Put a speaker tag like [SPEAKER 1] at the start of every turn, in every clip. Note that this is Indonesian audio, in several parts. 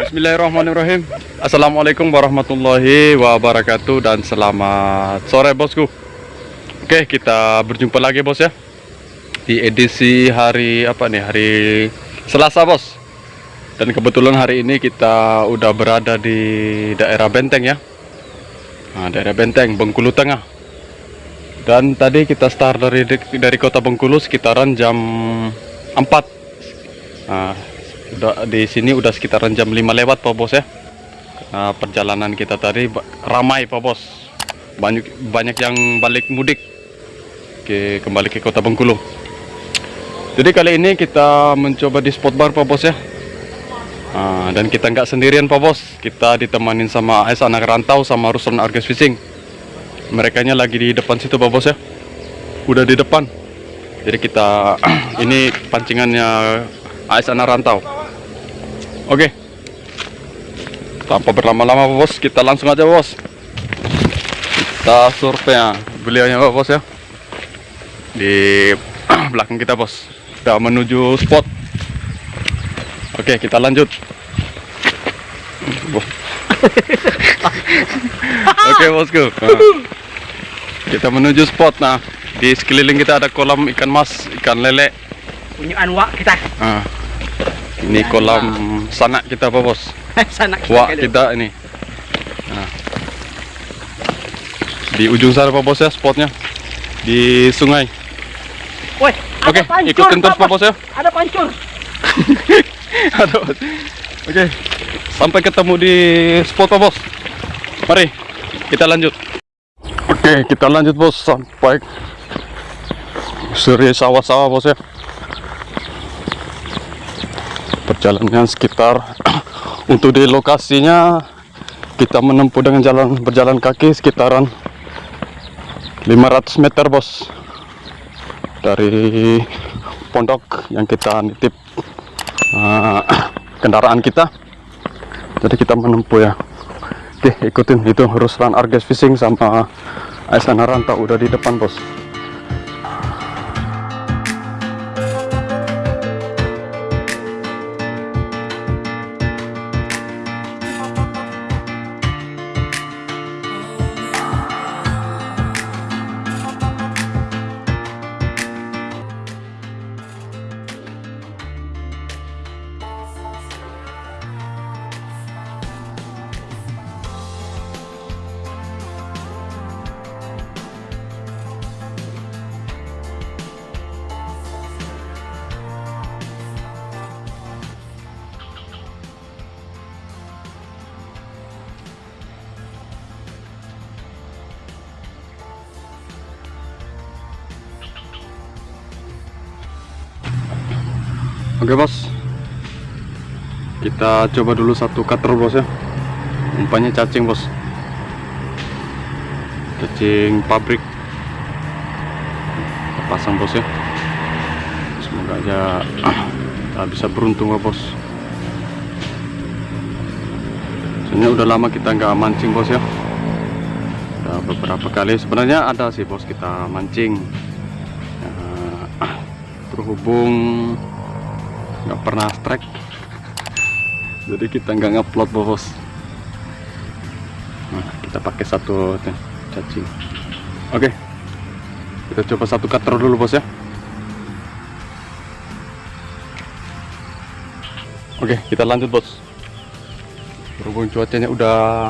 [SPEAKER 1] Bismillahirrahmanirrahim. Assalamualaikum warahmatullahi wabarakatuh Dan selamat sore bosku. Oke kita berjumpa lagi bos ya. Di edisi hari apa nih? Hari Selasa bos. Dan kebetulan hari ini kita udah berada di daerah Benteng ya. Nah daerah Benteng Bengkulu Tengah. Dan tadi kita start dari dari kota Bengkulu sekitaran jam 4 Nah udah di sini udah sekitaran jam 5 lewat Pak Bos ya. Nah, perjalanan kita tadi ramai Pak Bos. Banyak banyak yang balik mudik ke kembali ke kota Bengkulu. Jadi kali ini kita mencoba di spot bar Pak Bos ya. Nah, dan kita nggak sendirian Pak Bos. Kita ditemanin sama AS anak rantau sama Ruslan Argus Fishing mereka lagi di depan situ Pak Bos ya. Udah di depan. Jadi kita ini pancingannya AS anak rantau Oke. Tanpa berlama-lama bos, kita langsung aja bos. Kita survei ya, beliaunya bos ya. Di belakang kita bos. Sudah menuju spot. Oke, kita lanjut. Oke bosku. Nah, kita menuju spot. Nah, di sekeliling kita ada kolam ikan mas, ikan lele.
[SPEAKER 2] Punya wak kita.
[SPEAKER 1] Nah, ini kolam sanak kita apa bos?
[SPEAKER 2] sanak
[SPEAKER 1] kita. Wah kita ini. Nah. Di ujung sana pak bos ya spotnya di sungai.
[SPEAKER 2] Woi,
[SPEAKER 1] Oke, okay, ikutin terus pak bos ya.
[SPEAKER 2] Ada pancur.
[SPEAKER 1] ada. Oke, okay. sampai ketemu di spot pak bos. Mari kita lanjut. Oke, okay, kita lanjut bos sampai suri sawah-sawah bos ya perjalanan sekitar. Untuk di lokasinya kita menempuh dengan jalan berjalan kaki sekitaran 500 meter bos. Dari pondok yang kita nitip uh, kendaraan kita. Jadi kita menempuh ya. Oke ikutin. Itu Ruslan Arges Fishing sama Aisyah Ranta udah di depan bos Oke bos. Kita coba dulu satu cutter bos ya. Umpannya cacing bos. Cacing pabrik. Kita pasang bos ya. Semoga aja kita bisa beruntung bos. Soalnya udah lama kita nggak mancing bos ya. Udah beberapa kali. Sebenarnya ada sih bos kita mancing. Ya, Terhubung nggak pernah strike. Jadi kita nggak ngupload bos. Nah, kita pakai satu cacing. Oke. Kita coba satu cutter dulu bos ya. Oke kita lanjut bos. Berhubung cuacanya udah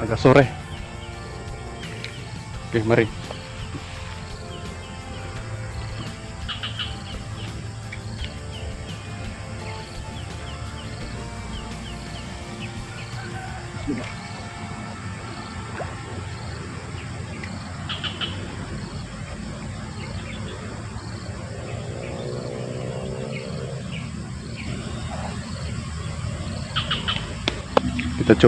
[SPEAKER 1] agak sore. Oke mari kita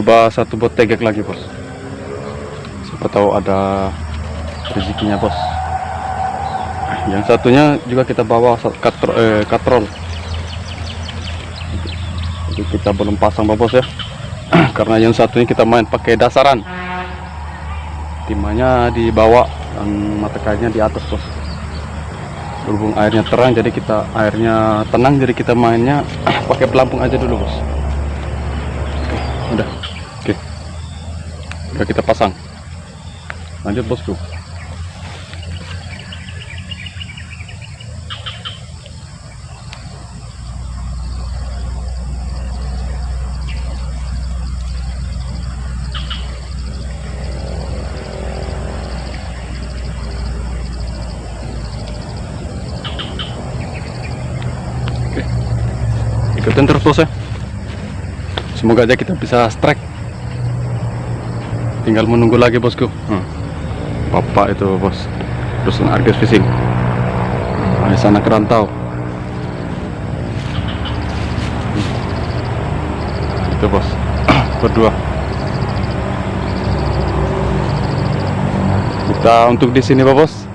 [SPEAKER 1] coba satu bot tegak lagi bos. Siapa tahu ada rezekinya bos. Yang satunya juga kita bawa katro, eh, katrol. Jadi kita belum pasang bos ya karena yang satunya kita main pakai dasaran. Timahnya di bawah dan mata di atas bos. Berhubung airnya terang jadi kita airnya tenang jadi kita mainnya pakai pelampung aja dulu bos. Oke udah. Oke. Udah kita pasang. Lanjut bosku. Ikutin terus bos ya semoga aja kita bisa strike. Tinggal menunggu lagi bosku. Hmm. bapak itu bos. Perusahaan Argus Fishing nah, di sana kerantau Hmm. itu bos. Berdua. Kita untuk di sini bos.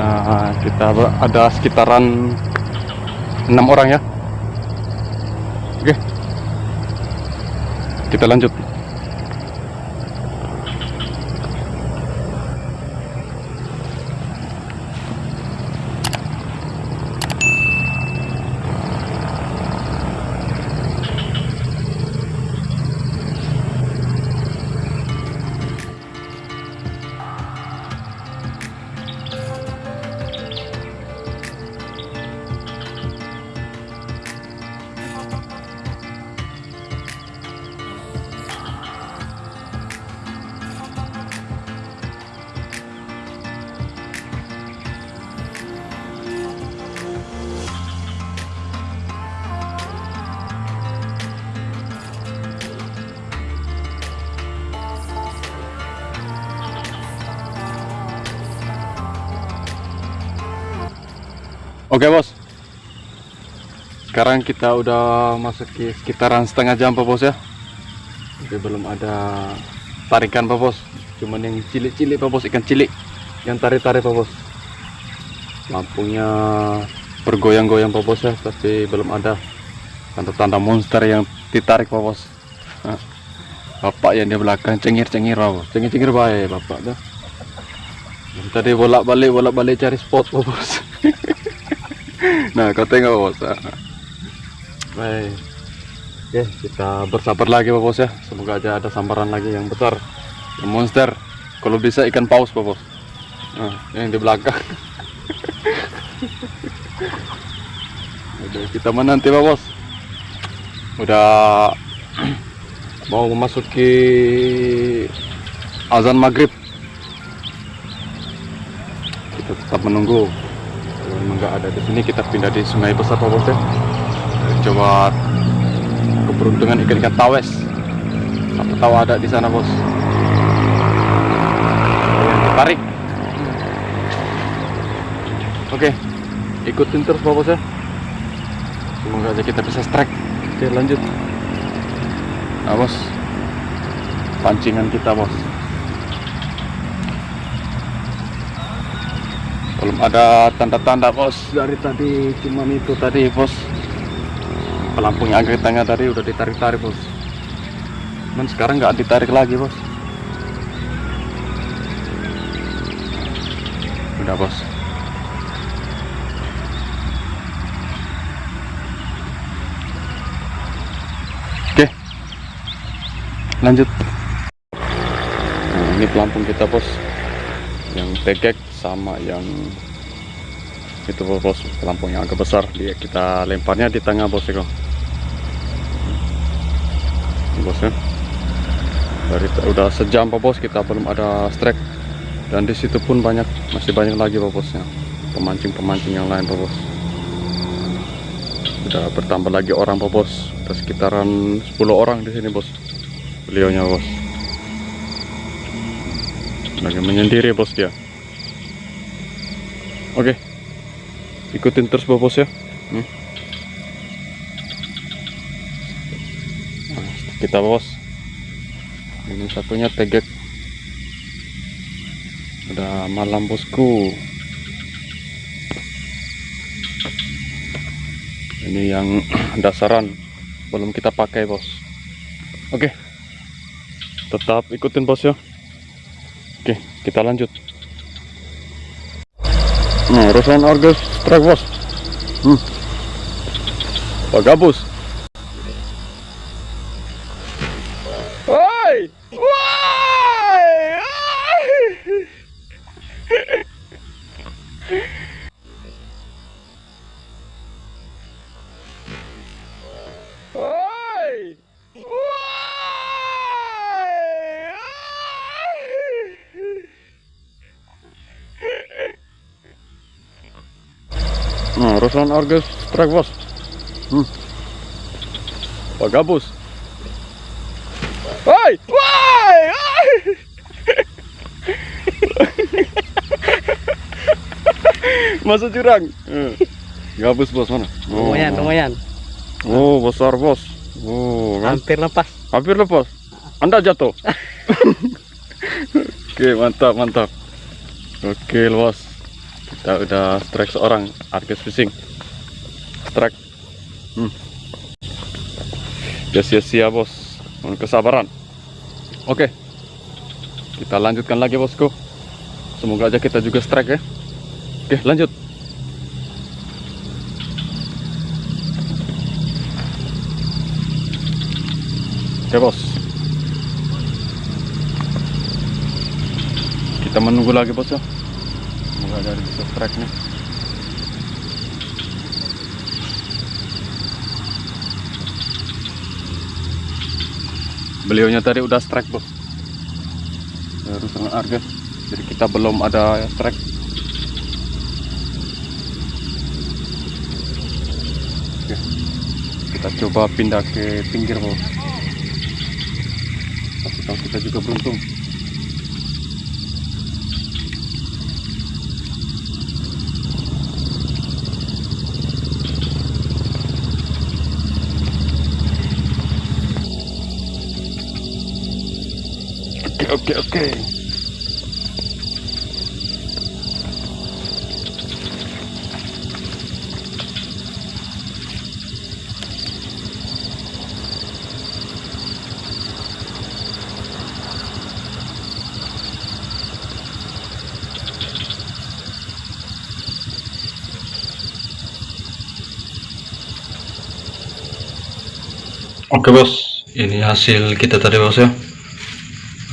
[SPEAKER 1] Nah, kita ada sekitaran enam orang ya kita lanjut Oke bos. Sekarang kita udah masuk ke sekitaran setengah jam Pak bos ya. Tapi belum ada tarikan Pak bos. Cuman yang cilik-cilik Pak bos Ikan cilik Yang tarik-tarik Pak bos. Lampunya bergoyang-goyang Pak bos ya Tapi belum ada Tanda-tanda monster yang ditarik Pak bos. Bapak yang di belakang cengir-cengir Pak bos. Cengir-cengir baik Bapak tuh. Tadi bolak-balik bolak-balik cari spot Pak bos Nah, kau tengok bos. Ah. Baik. Oke, kita bersabar lagi Pak Bos ya. Semoga aja ada sambaran lagi yang besar. Monster. Kalau bisa ikan paus Pak Bos. Nah, yang di belakang. Udah kita menanti Pak Bos. Udah mau memasuki azan maghrib. Kita tetap menunggu memang nggak ada. Di sini kita pindah di sungai besar Pak Bos ya coba keberuntungan ikan-ikan tawes. Siapa tahu ada di sana bos. Yang tertarik oke ikutin terus Pak Bos ya. Semoga aja kita bisa strike. Oke lanjut. Nah bos. Pancingan kita bos belum ada tanda-tanda bos. Dari tadi cuman itu tadi bos. Pelampung yang tengah tadi udah ditarik-tarik bos. Cuman sekarang nggak ditarik lagi bos. Udah bos. Oke. Lanjut. Nah, ini pelampung kita bos. Yang tegek sama yang itu bos pelampung yang agak besar. Dia kita lemparnya di tengah bos itu bos ya. Dari udah sejam bos kita belum ada strike. Dan di situ pun banyak masih banyak lagi bosnya pemancing pemancing yang lain bos. Udah bertambah lagi orang pak bos. Udah sekitaran 10 orang di sini bos. Beliaunya bos. Lagi menyendiri bos dia oke. Ikutin terus bos ya. Hmm. Kita bos. Ini satunya tegek. Udah malam bosku. Ini yang dasaran. Belum kita pakai bos. Oke. Tetap ikutin bos ya. Oke, kita lanjut. Nah, urusan Argus strike bos. Hmm. Pak Gabus. Nah, Ruslan Argus strike bos. Hmm. Pak Gabus. Woi, woi. Masuk jurang. Eh, Gabus bos mana? Oh.
[SPEAKER 2] Lumayan, lumayan.
[SPEAKER 1] Oh, besar bos. Oh, kan?
[SPEAKER 2] Hampir lepas.
[SPEAKER 1] Hampir lepas. Anda jatuh. Oke, mantap, mantap. Oke, bos. Kita udah strike seorang Argus fishing. Strike. Hmm. Udah sia-sia, bos. Mohon kesabaran. Oke. Kita lanjutkan lagi, bosku. Semoga aja kita juga strike ya. Oke, lanjut. Oke bos Kita menunggu lagi bos ya Semoga dari bisa strike nih Beliaunya tadi udah strike bos Harus sangat harga. Jadi kita belum ada strike Oke. Kita coba pindah ke pinggir Kasih tahu kita juga beruntung. Oke oke oke. Bos, ini hasil kita tadi bos ya.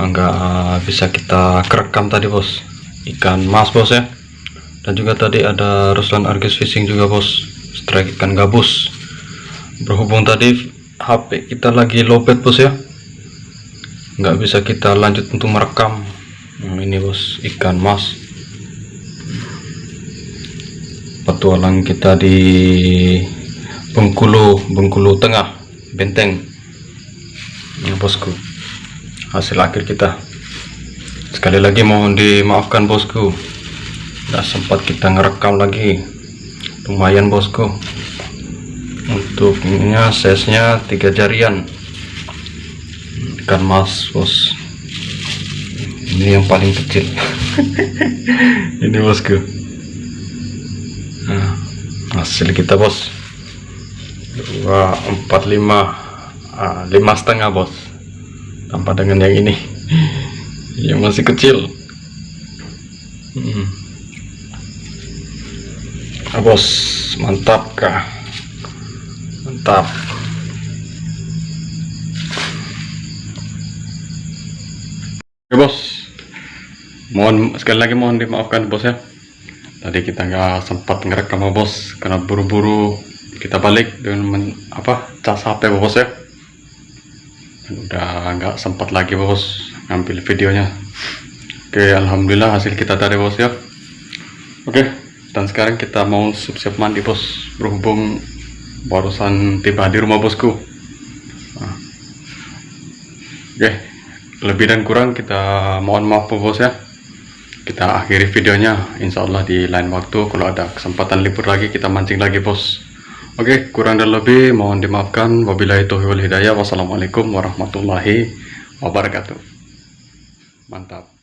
[SPEAKER 1] Enggak bisa kita kerekam tadi bos. Ikan mas bos ya. Dan juga tadi ada Ruslan Argus Fishing juga bos. Strike ikan gabus. Berhubung tadi HP kita lagi lowbat bos ya. Nggak bisa kita lanjut untuk merekam. Nah, ini bos ikan mas. Petualang kita di Bengkulu, Bengkulu Tengah benteng ya bosku hasil akhir kita. Sekali lagi mohon dimaafkan bosku. Tidak sempat kita ngerekam lagi. Lumayan bosku. Untuk ininya size-nya tiga jarian. Ikan mas bos. Ini yang paling kecil. Ini bosku. Nah, hasil kita bos. Dua empat lima. Ah, lima setengah bos tanpa dengan yang ini. Yang masih kecil. Hmm. ah, bos. Mantap kah? Mantap. Oke bos. Mohon sekali lagi mohon dimaafkan bos ya. Tadi kita nggak sempat ngerekam bos karena buru-buru kita balik dengan men, apa cas HP bos ya udah nggak sempat lagi bos ngambil videonya. Oke alhamdulillah hasil kita tadi bos ya. Oke dan sekarang kita mau siap-siap mandi bos. Berhubung barusan tiba di rumah bosku. Nah. oke lebih dan kurang kita mohon maaf bos ya. Kita akhiri videonya. Insya Allah di lain waktu kalau ada kesempatan libur lagi kita mancing lagi bos Oke kurang dan lebih mohon dimaafkan. Wabillahi taufiq wal hidayah. Wassalamualaikum warahmatullahi wabarakatuh. Mantap